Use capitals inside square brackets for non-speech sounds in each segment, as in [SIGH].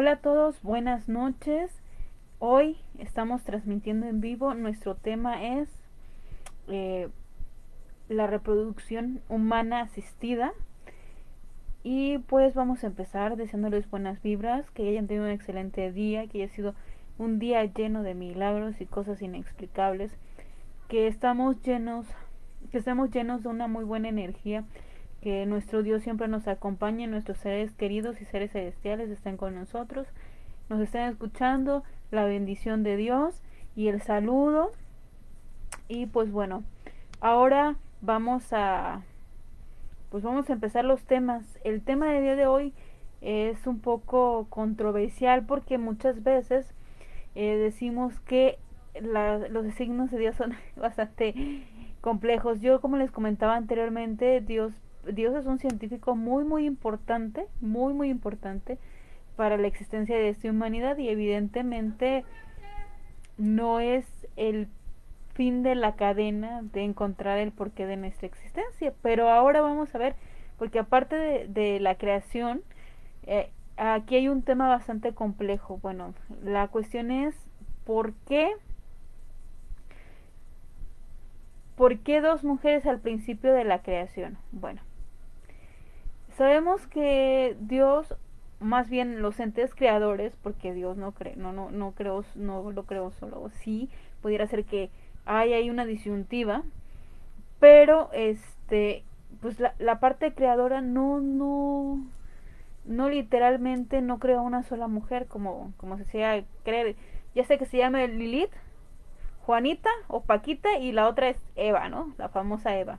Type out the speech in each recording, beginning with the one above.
Hola a todos, buenas noches. Hoy estamos transmitiendo en vivo. Nuestro tema es eh, la reproducción humana asistida. Y pues vamos a empezar deseándoles buenas vibras, que hayan tenido un excelente día, que haya sido un día lleno de milagros y cosas inexplicables, que estamos llenos, que estemos llenos de una muy buena energía que nuestro Dios siempre nos acompañe, nuestros seres queridos y seres celestiales estén con nosotros, nos estén escuchando, la bendición de Dios y el saludo. Y pues bueno, ahora vamos a pues vamos a empezar los temas. El tema de día de hoy es un poco controversial porque muchas veces eh, decimos que los signos de Dios son [LAUGHS] bastante complejos. Yo como les comentaba anteriormente, Dios Dios es un científico muy, muy importante, muy, muy importante para la existencia de esta humanidad y evidentemente no es el fin de la cadena de encontrar el porqué de nuestra existencia. Pero ahora vamos a ver, porque aparte de, la creación, eh, aquí hay un tema bastante complejo. Bueno, la cuestión es por qué ¿Por qué dos mujeres al principio de la creación? Bueno, sabemos que Dios, más bien los entes creadores, porque Dios no cree, no, no, no creo, no lo creo solo, sí, pudiera ser que hay ahí una disyuntiva, pero este, pues la, la parte creadora no, no, no literalmente no creó una sola mujer como, como se decía creer. Ya sé que se llama Lilith, Juanita o Paquita y la otra es Eva, ¿no? La famosa Eva.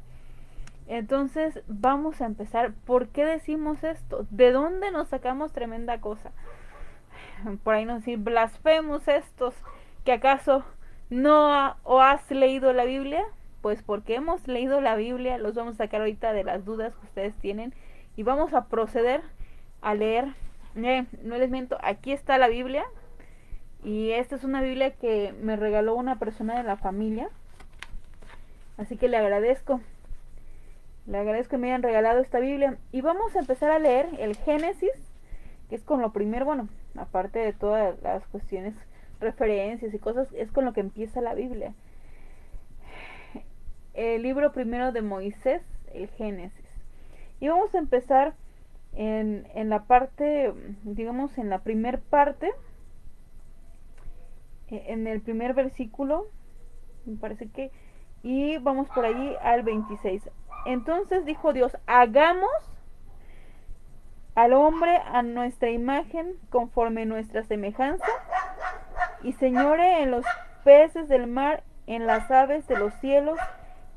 Entonces vamos a empezar. ¿Por qué decimos esto? ¿De dónde nos sacamos tremenda cosa? [SIGHS] Por ahí nos dicen blasfemos estos que acaso no o has leído la Biblia. Pues porque hemos leído la Biblia, los vamos a sacar ahorita de las dudas que ustedes tienen y vamos a proceder a leer. Eh, no les miento, aquí está la Biblia, y esta es una Biblia que me regaló una persona de la familia. Así que le agradezco. Le agradezco que me hayan regalado esta Biblia. Y vamos a empezar a leer el Génesis, que es con lo primero, bueno, aparte de todas las cuestiones, referencias y cosas, es con lo que empieza la Biblia. El libro primero de Moisés, el Génesis. Y vamos a empezar en, en la parte, digamos, en la primer parte eh, en el primer versículo, me parece que, y vamos por allí al 26. Entonces dijo Dios, hagamos al hombre a nuestra imagen conforme nuestra semejanza y señore en los peces del mar, en las aves de los cielos,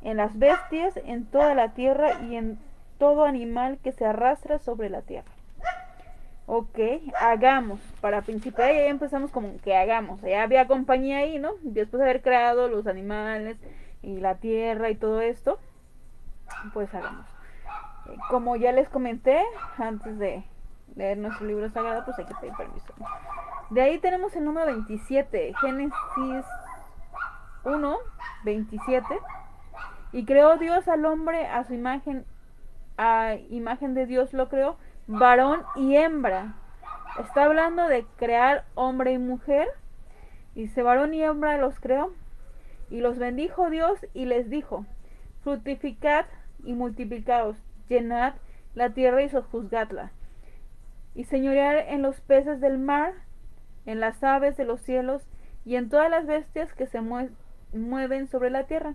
en las bestias, en toda la tierra y en todo animal que se arrastra sobre la tierra. Ok, hagamos. Para principiar ya empezamos como que hagamos. Ya había compañía ahí, ¿no? Después de haber creado los animales y la tierra y todo esto, pues hagamos. Eh, como ya les comenté antes de leer nuestro libro sagrado, pues hay que pedir permiso. De ahí tenemos el número 27, Génesis 1, 27. Y creó Dios al hombre a su imagen, a imagen de Dios lo creó varón y hembra. Está hablando de crear hombre y mujer. Dice, varón y hembra los creó. Y los bendijo Dios y les dijo, fructificad y multiplicaos, llenad la tierra y sojuzgadla. Y señorear en los peces del mar, en las aves de los cielos y en todas las bestias que se mueven sobre la tierra.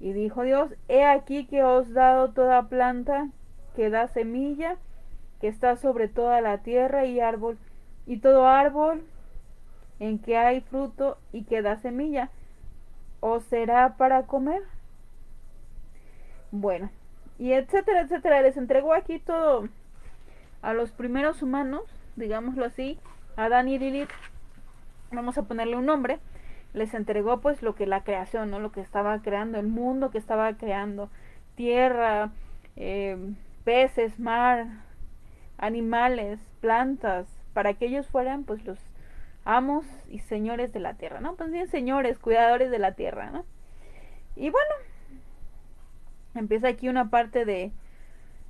Y dijo Dios, he aquí que os he dado toda planta que da semilla que está sobre toda la tierra y árbol, y todo árbol en que hay fruto y que da semilla, o será para comer. Bueno, y etcétera, etcétera. Les entregó aquí todo a los primeros humanos, digámoslo así, a Dan y Lilith, vamos a ponerle un nombre, les entregó pues lo que la creación, ¿no? Lo que estaba creando, el mundo que estaba creando, tierra, eh, peces, mar, animales, plantas, para que ellos fueran pues los amos y señores de la tierra, ¿no? Pues bien, señores, cuidadores de la tierra, ¿no? Y bueno, empieza aquí una parte de,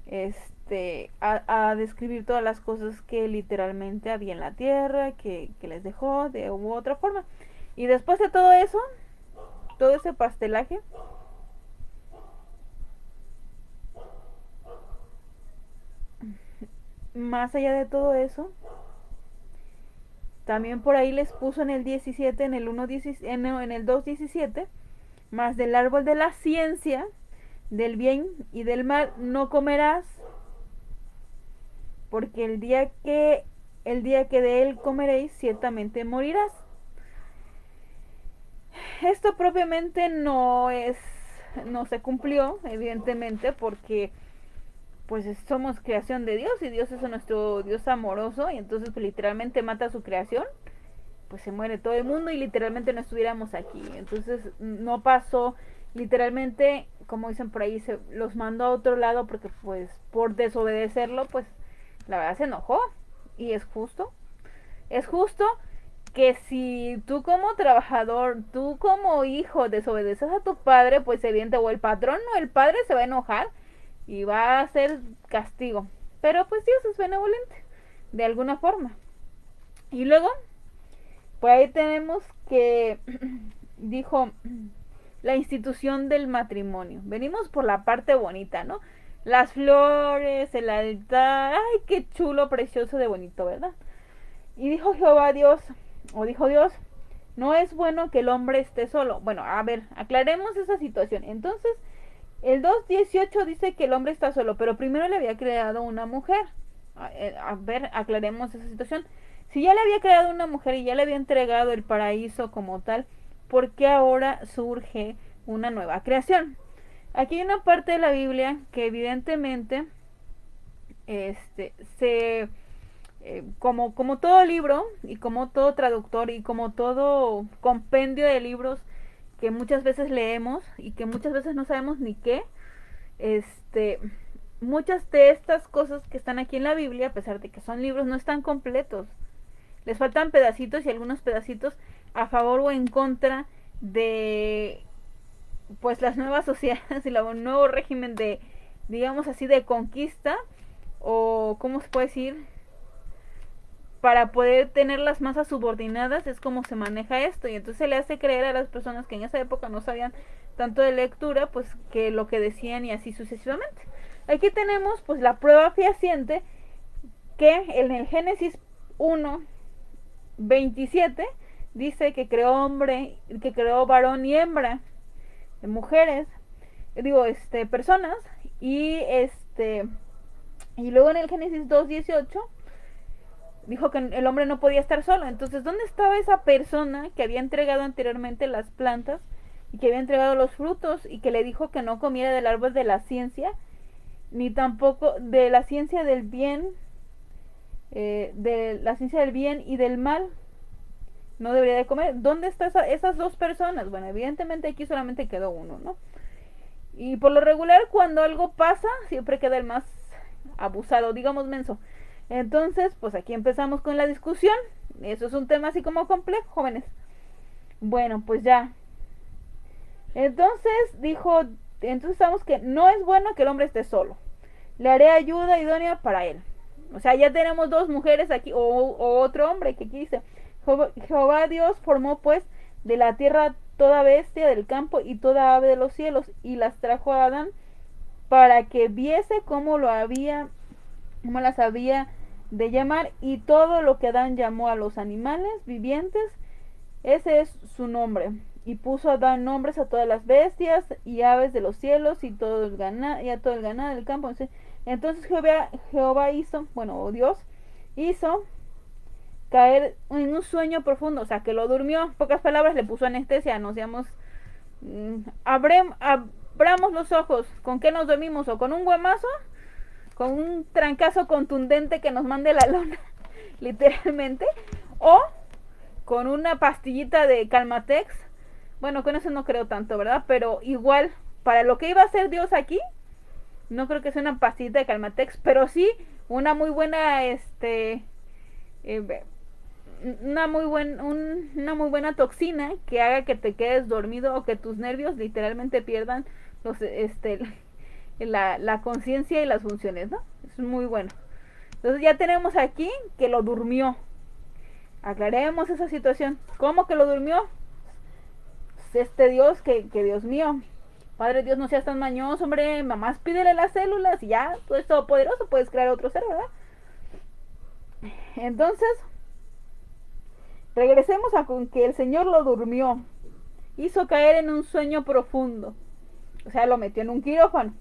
este, a, describir todas las cosas que literalmente había en la tierra, que, que les dejó de u otra forma. Y después de todo eso, todo ese pastelaje, más allá de todo eso, también por ahí les puso en el 17, en el 1, en, en el 2.17, más del árbol de la ciencia, del bien y del mal no comerás, porque el día que el día que de él comeréis ciertamente morirás. Esto propiamente no es no se cumplió, evidentemente, porque pues somos creación de Dios y Dios es nuestro Dios amoroso y entonces pues, literalmente mata a su creación, pues se muere todo el mundo y literalmente no estuviéramos aquí. Entonces no pasó, literalmente, como dicen por ahí, se los mandó a otro lado porque pues por desobedecerlo, pues la verdad se enojó y es justo. Es justo que si tú como trabajador, tú como hijo desobedeces a tu padre, pues evidente o el patrón o el padre se va a enojar y va a ser castigo. Pero pues Dios es benevolente, de alguna forma. Y luego, pues ahí tenemos que [CLEARS THROAT] dijo la institución del matrimonio. Venimos por la parte bonita, ¿no? Las flores, el altar, ay, qué chulo, precioso de bonito, ¿verdad? Y dijo Jehová Dios, o dijo Dios, no es bueno que el hombre esté solo. Bueno, a ver, aclaremos esa situación. Entonces, el 2.18 dice que el hombre está solo, pero primero le había creado una mujer. Eh, a, ver, aclaremos esa situación. Si ya le había creado una mujer y ya le había entregado el paraíso como tal, ¿por qué ahora surge una nueva creación? Aquí hay una parte de la Biblia que evidentemente este, se, eh, como, como todo libro y como todo traductor y como todo compendio de libros, que muchas veces leemos y que muchas veces no sabemos ni qué, este, muchas de estas cosas que están aquí en la Biblia, a pesar de que son libros, no están completos. Les faltan pedacitos y algunos pedacitos a favor o en contra de pues las nuevas sociedades [LAUGHS] y el nuevo régimen de digamos así de conquista o cómo se puede decir para poder tener las masas subordinadas es como se maneja esto y entonces se le hace creer a las personas que en esa época no sabían tanto de lectura pues que lo que decían y así sucesivamente. Aquí tenemos pues la prueba fehaciente que en el Génesis 1 27 dice que creó hombre que creó varón y hembra de mujeres digo este personas y este y luego en el Génesis 2 18 dijo que el hombre no podía estar solo. Entonces, ¿dónde estaba esa persona que había entregado anteriormente las plantas y que había entregado los frutos y que le dijo que no comiera del árbol de la ciencia, ni tampoco de la ciencia del bien, eh, de la ciencia del bien y del mal? No debería de comer. ¿Dónde están esas dos personas? Bueno, evidentemente aquí solamente quedó uno, ¿no? Y por lo regular, cuando algo pasa, siempre queda el más abusado, digamos menso. Entonces, pues aquí empezamos con la discusión. Eso es un tema así como complejo, jóvenes. Bueno, pues ya. Entonces dijo, entonces sabemos que no es bueno que el hombre esté solo. Le haré ayuda idónea para él. O sea, ya tenemos dos mujeres aquí, o, otro hombre que aquí dice, Jehová Dios formó pues de la tierra toda bestia del campo y toda ave de los cielos y las trajo a Adán para que viese cómo lo había, cómo las había de llamar y todo lo que Adán llamó a los animales vivientes, ese es su nombre. Y puso a Adán nombres a todas las bestias y aves de los cielos y, todo el ganado, y a todo el ganado del campo. Entonces Jehová, Jehová hizo, bueno, Dios hizo caer en un sueño profundo, o sea, que lo durmió. Pocas palabras, le puso anestesia, nos digamos, mm, abramos los ojos, ¿con qué nos dormimos? ¿O con un guamazo? con un trancazo contundente que nos mande la lona, [LAUGHS] literalmente, o con una pastillita de Calmatex. Bueno, con eso no creo tanto, ¿verdad? Pero igual, para lo que iba a hacer Dios aquí, no creo que sea una pastillita de Calmatex, pero sí una muy buena, este, eh, una muy buen, una muy buena toxina que haga que te quedes dormido o que tus nervios literalmente pierdan los, este, [LAUGHS] la, la conciencia y las funciones, ¿no? Es muy bueno. Entonces ya tenemos aquí que lo durmió. Aclaremos esa situación. ¿Cómo que lo durmió? Este Dios que, que Dios mío. Padre Dios, no seas tan mañoso, hombre. Mamás, pídele las células y ya, tú eres todopoderoso, puedes crear otro ser, ¿verdad? Entonces, regresemos a con que el Señor lo durmió. Hizo caer en un sueño profundo. O sea, lo metió en un quirófano.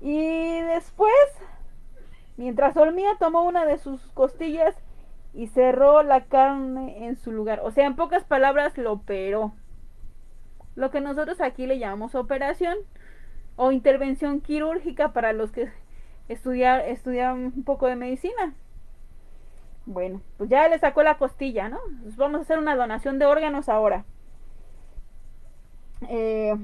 Y después, mientras dormía, tomó una de sus costillas y cerró la carne en su lugar. O sea, en pocas palabras, lo operó. Lo que nosotros aquí le llamamos operación o intervención quirúrgica para los que estudiar, estudian un poco de medicina. Bueno, pues ya le sacó la costilla, ¿no? Pues vamos a hacer una donación de órganos ahora. Eh,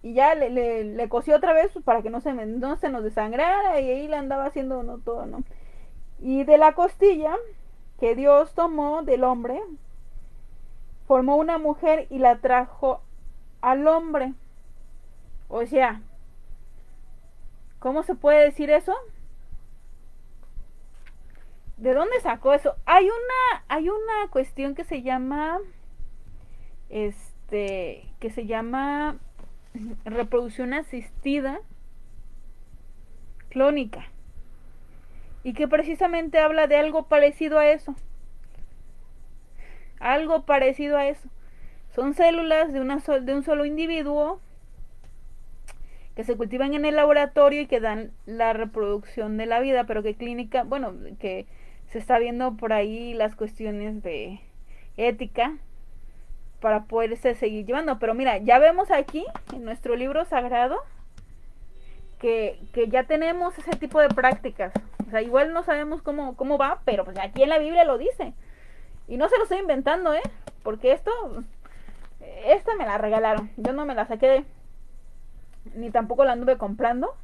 y ya le, le, cosió otra vez pues, para que no se, no se nos desangrara y ahí le andaba haciendo no todo, ¿no? Y de la costilla que Dios tomó del hombre, formó una mujer y la trajo al hombre. O sea, ¿cómo se puede decir eso? ¿De dónde sacó eso? Hay una, hay una cuestión que se llama, este, que se llama reproducción asistida clónica y que precisamente habla de algo parecido a eso. Algo parecido a eso. Son células de, una de un solo individuo que se cultivan en el laboratorio y que dan la reproducción de la vida, pero que clínica, bueno, que se está viendo por ahí las cuestiones de ética para poderse seguir llevando. Pero mira, ya vemos aquí en nuestro libro sagrado que, que, ya tenemos ese tipo de prácticas. O sea, igual no sabemos cómo, cómo va, pero pues aquí en la Biblia lo dice. Y no se lo estoy inventando, ¿eh? Porque esto, esta me la regalaron. Yo no me la saqué, ni tampoco la anduve comprando.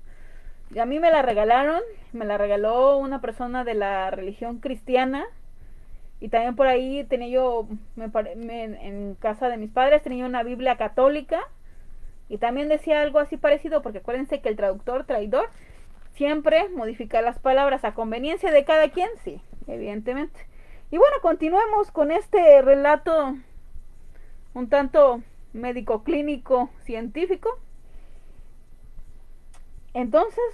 A mí me la regalaron, me la regaló una persona de la religión cristiana y también por ahí tenía yo, me, en casa de mis padres, tenía una Biblia católica. Y también decía algo así parecido, porque acuérdense que el traductor, traidor, siempre modifica las palabras a conveniencia de cada quien, sí, evidentemente. Y bueno, continuemos con este relato un tanto médico clínico científico. Entonces,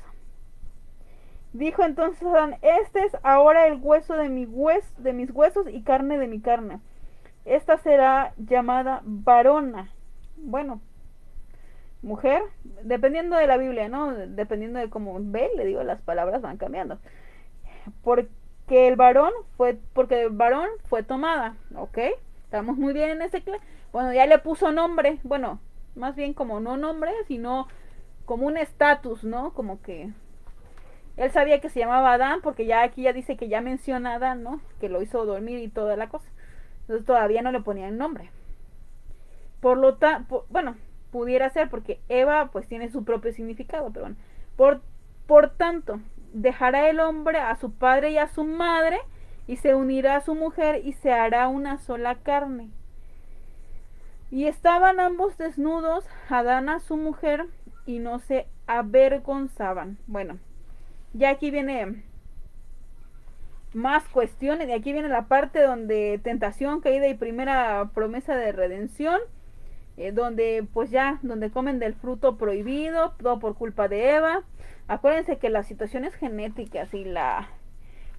Dijo entonces este es ahora el hueso de, mi de mis huesos y carne de mi carne. Esta será llamada varona. Bueno, mujer, dependiendo de la Biblia, ¿no? Dependiendo de cómo ve, le digo, las palabras van cambiando. Porque el varón fue, porque el varón fue tomada, ¿ok? Estamos muy bien en ese... Bueno, ya le puso nombre, bueno, más bien como no nombre, sino como un estatus, ¿no? Como que él sabía que se llamaba Adán porque ya aquí ya dice que ya menciona a Adán, ¿no? Que lo hizo dormir y toda la cosa. Entonces todavía no le ponía el nombre. Por lo tanto, bueno, pudiera ser porque Eva pues tiene su propio significado, pero bueno. Por, por tanto, dejará el hombre a su padre y a su madre y se unirá a su mujer y se hará una sola carne. Y estaban ambos desnudos, Adán a su mujer, y no se avergonzaban. Bueno, ya aquí viene más cuestiones. Y aquí viene la parte donde tentación, caída y primera promesa de redención. Eh, donde pues ya, donde comen del fruto prohibido, todo por culpa de Eva. Acuérdense que las situaciones genéticas y la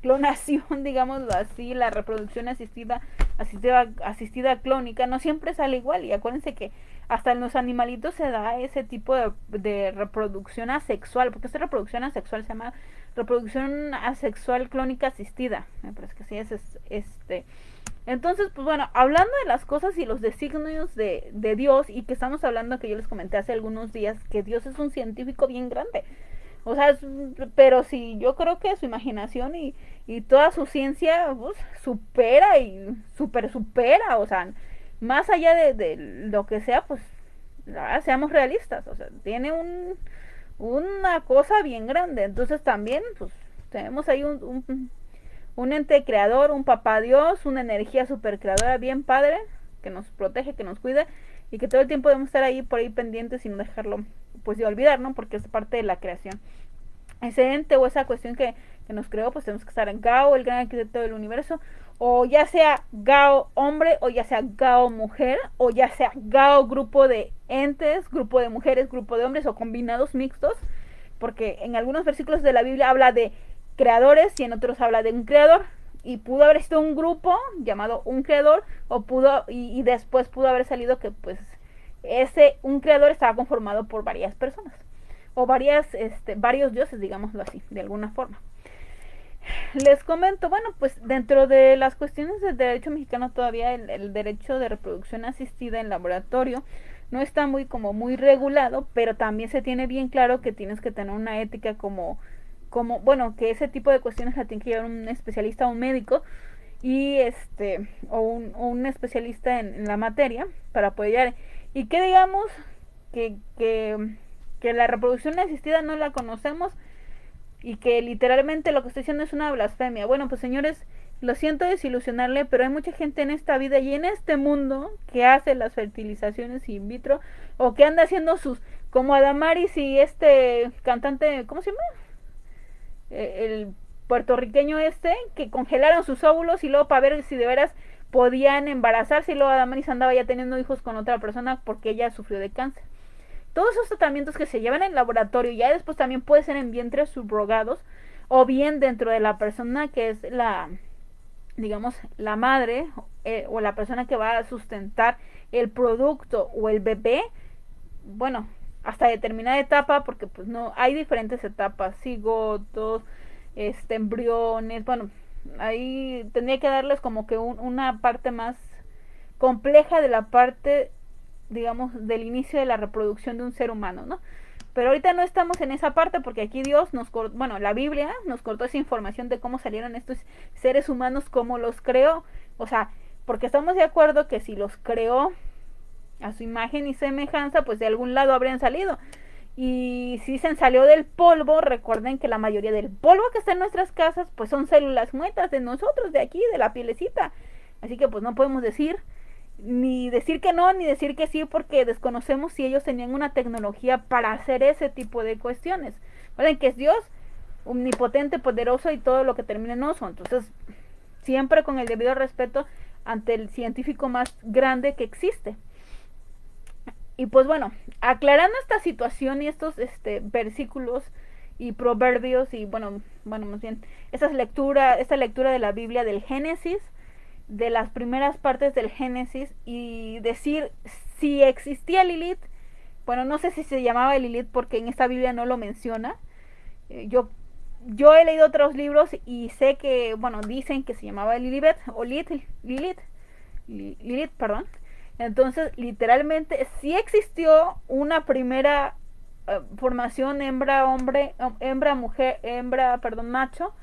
clonación, [LAUGHS] digámoslo así, la reproducción asistida, asistida, asistida clónica, no siempre sale igual. Y acuérdense que hasta en los animalitos se da ese tipo de, reproducción asexual, porque esta reproducción asexual se llama reproducción asexual clónica asistida, me parece que sí es, este. Entonces, pues bueno, hablando de las cosas y los designios de, de Dios, y que estamos hablando que yo les comenté hace algunos días, que Dios es un científico bien grande. O sea, pero sí, yo creo que su imaginación y, y toda su ciencia supera y super supera, o sea, más allá de, lo que sea, pues seamos realistas, o sea, tiene un, una cosa bien grande. Entonces también, pues, tenemos ahí un, un, ente creador, un papá Dios, una energía super creadora bien padre, que nos protege, que nos cuida. y que todo el tiempo debemos estar ahí por ahí pendientes y no dejarlo pues de olvidar, ¿no? Porque es parte de la creación. Ese ente o esa cuestión que, que nos creó, pues tenemos que estar en Gao, el gran arquitecto del universo, o ya sea Gao hombre, o ya sea Gao mujer, o ya sea Gao grupo de entes, grupo de mujeres, grupo de hombres, o combinados mixtos, porque en algunos versículos de la Biblia habla de creadores y en otros habla de un creador y pudo haber sido un grupo llamado un creador o pudo y, después pudo haber salido que pues ese un creador estaba conformado por varias personas o varias este, varios dioses digámoslo así de alguna forma les comento bueno pues dentro de las cuestiones del derecho mexicano todavía el, derecho de reproducción asistida en laboratorio no está muy como muy regulado pero también se tiene bien claro que tienes que tener una ética como como, bueno, que ese tipo de cuestiones la tiene que llevar un especialista o un médico y este o un, un especialista en, la materia para poder. Y que digamos que, que, que la reproducción asistida no la conocemos y que literalmente lo que estoy diciendo es una blasfemia. Bueno, pues señores, lo siento desilusionarle, pero hay mucha gente en esta vida y en este mundo que hace las fertilizaciones in vitro o que anda haciendo sus como Adamaris y este cantante, ¿cómo se llama? Eh, el puertorriqueño este, que congelaron sus óvulos y luego para ver si de veras podían embarazarse y luego Adamaris andaba ya teniendo hijos con otra persona porque ella sufrió de cáncer. Todos esos tratamientos que se llevan en laboratorio ya después también puede ser en vientres subrogados o bien dentro de la persona que es la digamos la madre eh, o la persona que va a sustentar el producto o el bebé bueno hasta determinada etapa, porque pues no, hay diferentes etapas, cigotos, este, embriones, bueno, ahí tendría que darles como que una parte más compleja de la parte, digamos, del inicio de la reproducción de un ser humano, ¿no? Pero ahorita no estamos en esa parte porque aquí Dios nos cortó, bueno, la Biblia nos cortó esa información de cómo salieron estos seres humanos, cómo los creó, o sea, porque estamos de acuerdo que si los creó a su imagen y semejanza, pues de algún lado habrían salido. Y si se salió del polvo, recuerden que la mayoría del polvo que está en nuestras casas, pues son células muertas de nosotros, de aquí, de la pielecita. Así que pues no podemos decir ni decir que no, ni decir que sí, porque desconocemos si ellos tenían una tecnología para hacer ese tipo de cuestiones. Recuerden que es Dios, omnipotente, poderoso y todo lo que termina en oso. Entonces, siempre con el debido respeto ante el científico más grande que existe. Y pues bueno, aclarando esta situación y estos este, versículos y proverbios y bueno, bueno, más bien, esta lectura, esta lectura de la Biblia del Génesis, de las primeras partes del Génesis y decir si existía Lilith, bueno, no sé si se llamaba Lilith porque en esta Biblia no lo menciona. Eh, yo yo he leído otros libros y sé que, bueno, dicen que se llamaba Lilith o Lilith, Lilith, Lilith, perdón. Entonces, literalmente, sí existió una primera eh, formación hembra, hombre, hembra, perdón, macho,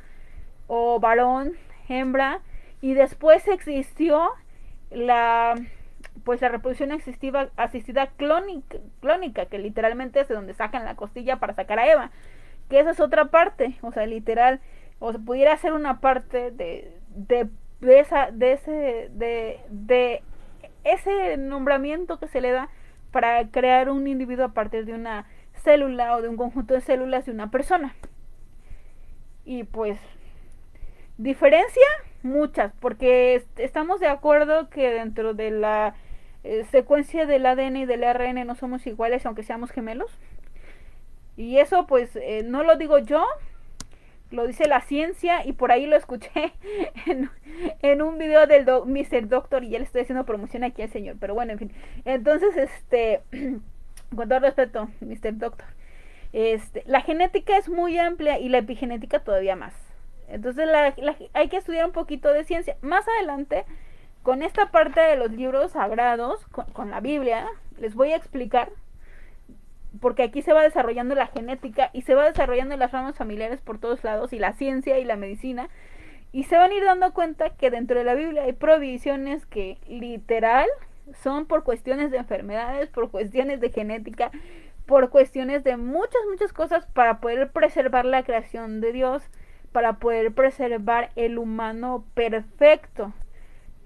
o varón, hembra, y después existió la pues la reproducción asistida, asistida clónica, clónica, que literalmente es de donde sacan la costilla para sacar a Eva, que esa es otra parte, o sea, literal, o se pudiera ser una parte de, de, de esa, de ese, de ese nombramiento que se le da para crear un individuo a partir de una célula o de un conjunto de células de una persona. Y pues, diferencia, muchas, porque estamos de acuerdo que dentro de la eh, secuencia del ADN y del ARN no somos iguales aunque seamos gemelos. Y eso pues eh, no lo digo yo, lo dice la ciencia y por ahí lo escuché [LAUGHS] en, un video del Mr. Doctor y ya le estoy haciendo promoción aquí al señor, pero bueno, en fin. Entonces, este, [CLEARS THROAT] con todo respeto, Mr. Doctor, este, la genética es muy amplia y la epigenética todavía más. Entonces hay que estudiar un poquito de ciencia. Más adelante, con esta parte de los libros sagrados, con la Biblia, les voy a explicar porque aquí se va desarrollando la genética y se va desarrollando las ramas familiares por todos lados y la ciencia y la medicina y se van a ir dando cuenta que dentro de la Biblia hay provisiones que literal son por cuestiones de enfermedades, por cuestiones de genética, por cuestiones de muchas, muchas cosas para poder preservar la creación de Dios, para poder preservar el humano perfecto.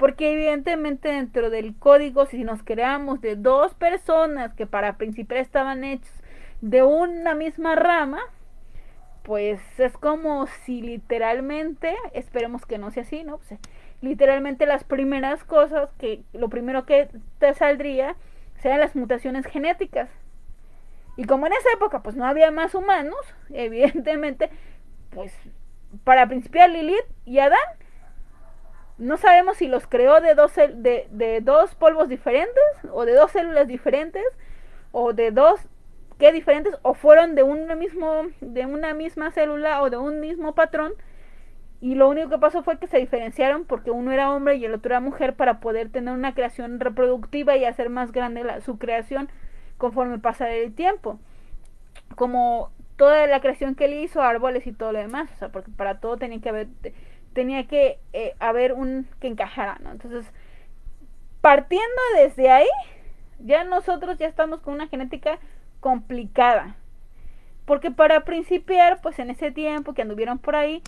Porque evidentemente dentro del código, si nos creamos de dos personas que para principiar estaban hechos de una misma rama, pues es como si literalmente, esperemos que no sea así, ¿no? Pues, literalmente las primeras cosas que lo primero que te saldría sean las mutaciones genéticas. Y como en esa época pues no había más humanos, [LAUGHS] evidentemente, pues para principiar Lilith y Adán, no sabemos si los creó de dos, de, de dos polvos diferentes, o de dos células diferentes, o de dos qué diferentes, o fueron de un mismo, de una misma célula o de un mismo patrón y lo único que pasó fue que se diferenciaron porque uno era hombre y el otro era mujer para poder tener una creación reproductiva y hacer más grande la, su creación conforme pasa el tiempo. Como toda la creación que él hizo, árboles y todo lo demás, o sea, porque para todo tenía que haber tenía que eh, haber un que encajara, ¿no? Entonces, partiendo desde ahí, ya nosotros ya estamos con una genética complicada. Porque para principiar, pues en ese tiempo que anduvieron por ahí,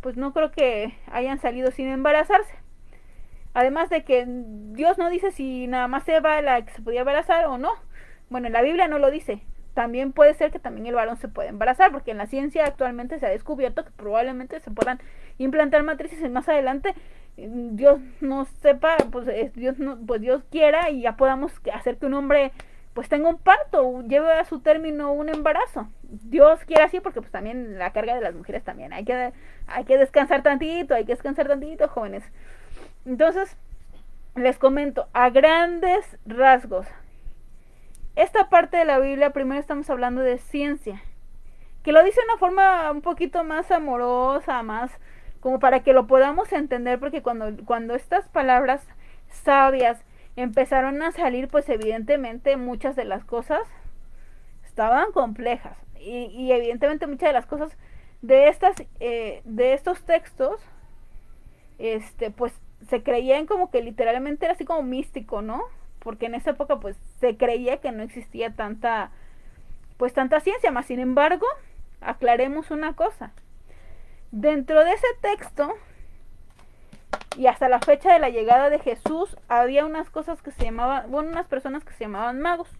pues no creo que hayan salido sin embarazarse. Además de que Dios no dice si nada más Eva la que se podía embarazar o no. Bueno, en la Biblia no lo dice. También puede ser que también el varón se pueda embarazar, porque en la ciencia actualmente se ha descubierto que probablemente se puedan implantar matrices más adelante Dios no sepa, pues Dios no, pues Dios quiera y ya podamos hacer que un hombre pues tenga un parto, lleve a su término un embarazo. Dios quiere así porque pues también la carga de las mujeres también. Hay que, hay que descansar tantito, hay que descansar tantito, jóvenes. Entonces, les comento, a grandes rasgos, esta parte de la Biblia, primero estamos hablando de ciencia, que lo dice de una forma un poquito más amorosa, más como para que lo podamos entender, porque cuando, cuando estas palabras sabias empezaron a salir, pues evidentemente muchas de las cosas estaban complejas. Y, evidentemente muchas de las cosas de estas, eh, de estos textos, este, pues se creían como que literalmente era así como místico, ¿no? Porque en esa época pues se creía que no existía tanta, pues tanta ciencia, más sin embargo, aclaremos una cosa. Dentro de ese texto y hasta la fecha de la llegada de Jesús había unas cosas que se llamaban, bueno, unas personas que se llamaban magos.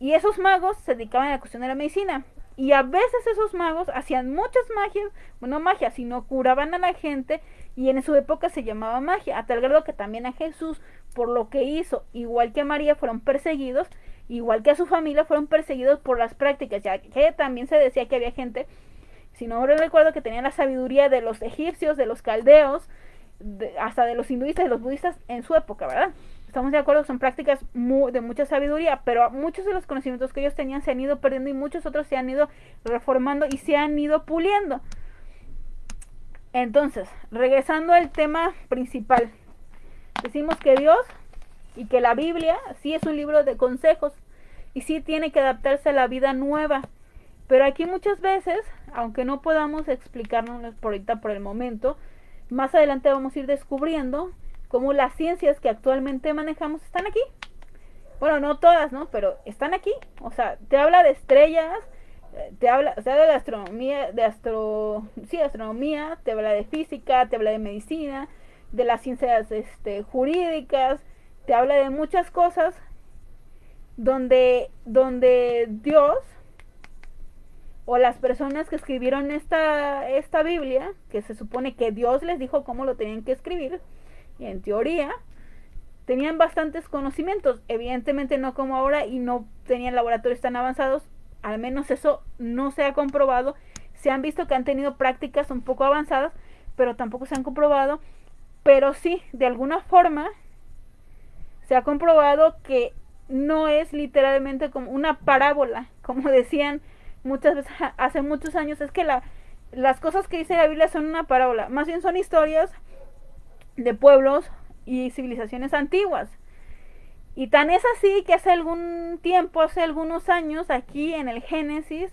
Y esos magos se dedicaban a la cuestión de la medicina. Y a veces esos magos hacían muchas magias, bueno, no magia, sino curaban a la gente y en su época se llamaba magia, a tal grado que también a Jesús, por lo que hizo, igual que a María, fueron perseguidos, igual que a su familia, fueron perseguidos por las prácticas, ya que también se decía que había gente si no recuerdo que tenían la sabiduría de los egipcios, de los caldeos, hasta de los hinduistas y los budistas en su época, ¿verdad? Estamos de acuerdo, son prácticas de mucha sabiduría, pero muchos de los conocimientos que ellos tenían se han ido perdiendo y muchos otros se han ido reformando y se han ido puliendo. Entonces, regresando al tema principal, decimos que Dios y que la Biblia sí es un libro de consejos y sí tiene que adaptarse a la vida nueva. Pero aquí muchas veces, aunque no podamos explicarnos por ahorita por el momento, más adelante vamos a ir descubriendo cómo las ciencias que actualmente manejamos están aquí. Bueno, no todas, ¿no? Pero están aquí. O sea, te habla de estrellas, eh, te habla, o sea, de la astronomía, de astro, sí, astronomía, te habla de física, te habla de medicina, de las ciencias este, jurídicas, te habla de muchas cosas donde, donde Dios o las personas que escribieron esta, esta Biblia, que se supone que Dios les dijo cómo lo tenían que escribir, y en teoría, tenían bastantes conocimientos, evidentemente no como ahora y no tenían laboratorios tan avanzados, al menos eso no se ha comprobado, se han visto que han tenido prácticas un poco avanzadas, pero tampoco se han comprobado, pero sí, de alguna forma, se ha comprobado que no es literalmente como una parábola, como [LAUGHS] decían muchas veces [LAUGHS] hace muchos años es que la, las cosas que dice la Biblia son una parábola, más bien son historias de pueblos y civilizaciones antiguas. Y tan es así que hace algún tiempo, hace algunos años, aquí en el Génesis,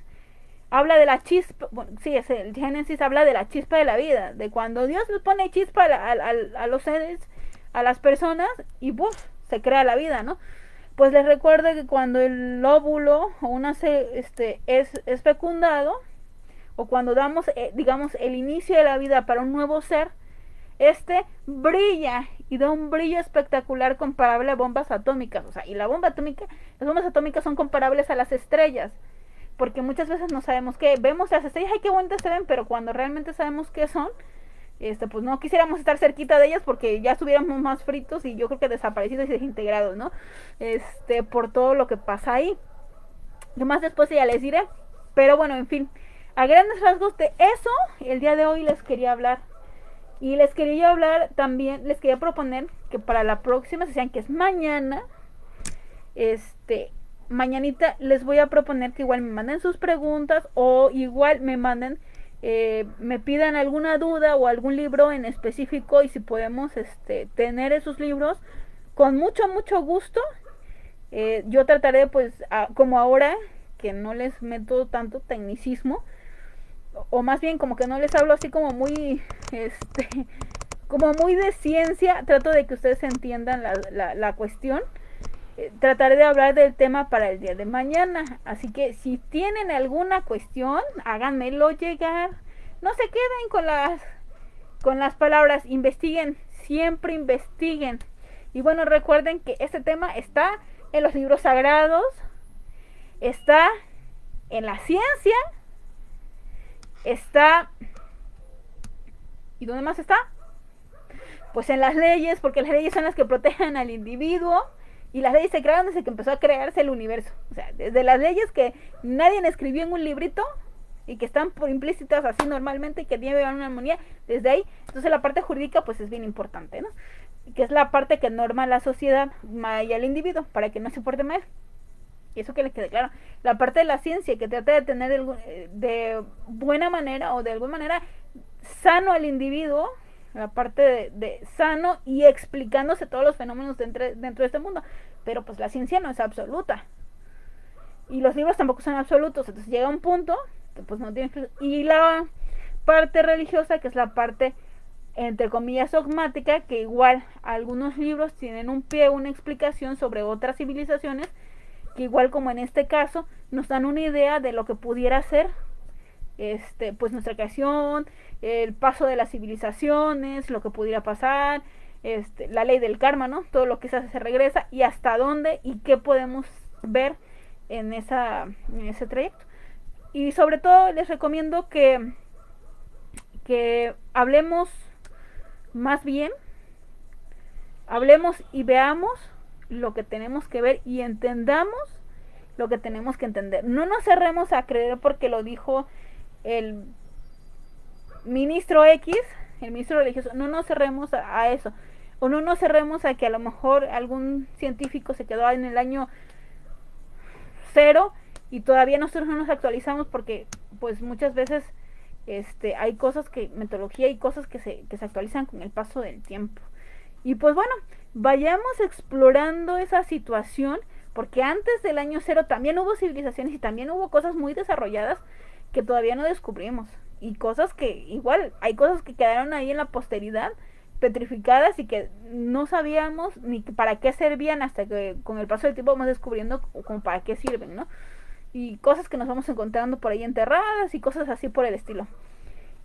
habla de la chispa, bueno, sí, es el Génesis habla de la chispa de la vida, de cuando Dios le pone chispa a, a los seres, a las personas, y ¡buf! se crea la vida, ¿no? Pues les recuerdo que cuando el óvulo o una este, es, fecundado, o cuando damos, eh, digamos, el inicio de la vida para un nuevo ser, este brilla y da un brillo espectacular comparable a bombas atómicas. O sea, y la bomba atómica, las bombas atómicas son comparables a las estrellas. Porque muchas veces no sabemos qué. Vemos las estrellas, ay, qué bonitas se ven, pero cuando realmente sabemos qué son, este, pues no quisiéramos estar cerquita de ellas porque ya estuviéramos más fritos y yo creo que desaparecidos y desintegrados, ¿no? Este, por todo lo que pasa ahí. Yo más después ya les diré. Pero bueno, en fin, a grandes rasgos de eso, el día de hoy les quería hablar. Y les quería hablar también, les quería proponer que para la próxima sesión, que es mañana, este, mañanita les voy a proponer que igual me manden sus preguntas o igual me manden, eh, me pidan alguna duda o algún libro en específico y si podemos este, tener esos libros, con mucho, mucho gusto. Eh, yo trataré pues como ahora que no les meto tanto tecnicismo, o más bien como que no les hablo así como muy, este, [LAUGHS] como muy de ciencia, trato de que ustedes entiendan la, la, cuestión. Trataré de hablar del tema para el día de mañana. Así que si tienen alguna cuestión, háganmelo llegar. No se queden con las, con las palabras, investiguen, siempre investiguen. Y bueno, recuerden que este tema está en los libros sagrados, está en la ciencia está... ¿Y dónde más está? Pues en las leyes, porque las leyes son las que protegen al individuo y las leyes se crearon desde que empezó a crearse el universo. O sea, desde las leyes que nadie escribió en un librito y que están por implícitas así normalmente y que llevan una armonía, desde ahí. Entonces la parte jurídica pues es bien importante, ¿no? Que es la parte que norma la sociedad y al individuo para que no se porte mal y eso que les quede claro, la parte de la ciencia que trata de tener eh, de, buena manera o de alguna manera sano al individuo, la parte de, sano y explicándose todos los fenómenos dentro, dentro de este mundo. Pero pues la ciencia no es absoluta. Y los libros tampoco son absolutos. Entonces llega un punto que pues no tiene... Y la parte religiosa, que es la parte entre comillas dogmática, que igual algunos libros tienen un pie, una explicación sobre otras civilizaciones que igual como en este caso nos dan una idea de lo que pudiera ser este pues nuestra creación, el paso de las civilizaciones, lo que pudiera pasar, este, la ley del karma, ¿no? Todo lo que se hace se regresa y hasta dónde y qué podemos ver en esa en ese trayecto. Y sobre todo les recomiendo que que hablemos más bien hablemos y veamos lo que tenemos que ver y entendamos lo que tenemos que entender. No nos cerremos a creer porque lo dijo el ministro X, el ministro religioso, no nos cerremos a, eso. O no nos cerremos a que a lo mejor algún científico se quedó en el año cero y todavía nosotros no nos actualizamos porque pues muchas veces este hay cosas que metodología y cosas que se, que se actualizan con el paso del tiempo. Y pues bueno, vayamos explorando esa situación, porque antes del año cero también hubo civilizaciones y también hubo cosas muy desarrolladas que todavía no descubrimos. Y cosas que, igual, hay cosas que quedaron ahí en la posteridad, petrificadas y que no sabíamos ni para qué servían hasta que con el paso del tiempo vamos descubriendo como para qué sirven, ¿no? Y cosas que nos vamos encontrando por ahí enterradas y cosas así por el estilo.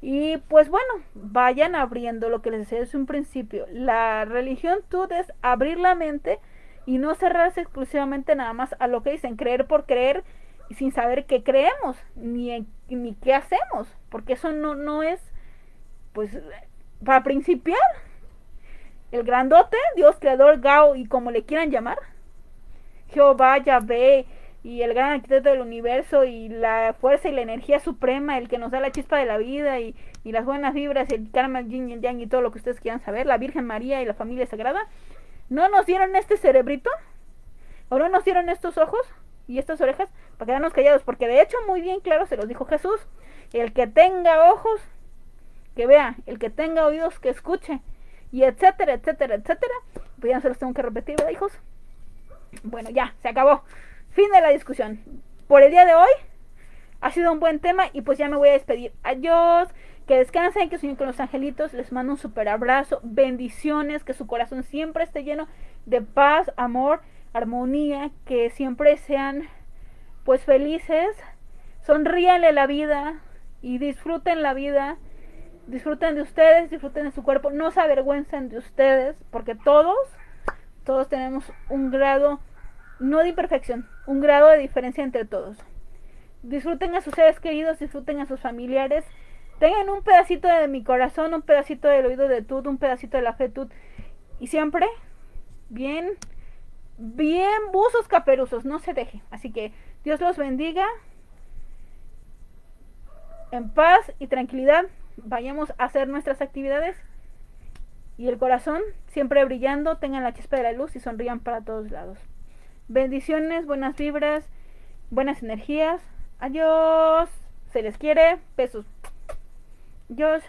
Y pues bueno, vayan abriendo lo que les decía desde un principio. La religión tú es abrir la mente y no cerrarse exclusivamente nada más a lo que dicen, creer por creer sin saber qué creemos ni, ni qué hacemos, porque eso no, no es, pues, para principiar, el grandote, Dios creador, Gao y como le quieran llamar, Jehová, Yahvé, y el gran arquitecto del universo y la fuerza y la energía suprema, el que nos da la chispa de la vida y, las buenas vibras, el karma, el yin y el yang y todo lo que ustedes quieran saber, la Virgen María y la familia sagrada, ¿no nos dieron este cerebrito? ¿O no nos dieron estos ojos y estas orejas para quedarnos callados? Porque de hecho muy bien claro se los dijo Jesús, el que tenga ojos, que vea, el que tenga oídos, que escuche, y etcétera, etcétera, etcétera. Pues ya no se los tengo que repetir, ¿verdad, hijos? Bueno, ya, se acabó. Fin de la discusión. Por el día de hoy ha sido un buen tema y pues ya me voy a despedir. Adiós. Que descansen, que sueñen con los angelitos. Les mando un super abrazo. Bendiciones. Que su corazón siempre esté lleno de paz, amor, armonía. Que siempre sean pues felices. Sonríanle la vida y disfruten la vida. Disfruten de ustedes, disfruten de su cuerpo, no se avergüencen de ustedes, porque todos, todos tenemos un grado, no de imperfección, un grado de diferencia entre todos. Disfruten a sus seres queridos, disfruten a sus familiares, tengan un pedacito de mi corazón, un pedacito del oído de Tut, un pedacito de la fe Tut, y siempre bien, bien buzos caperuzos, no se deje. Así que Dios los bendiga. En paz y tranquilidad vayamos a hacer nuestras actividades y el corazón siempre brillando, tengan la chispa de la luz y sonrían para todos lados. Bendiciones, buenas vibras, buenas energías. Adiós. Se les quiere. Besos. Adiós.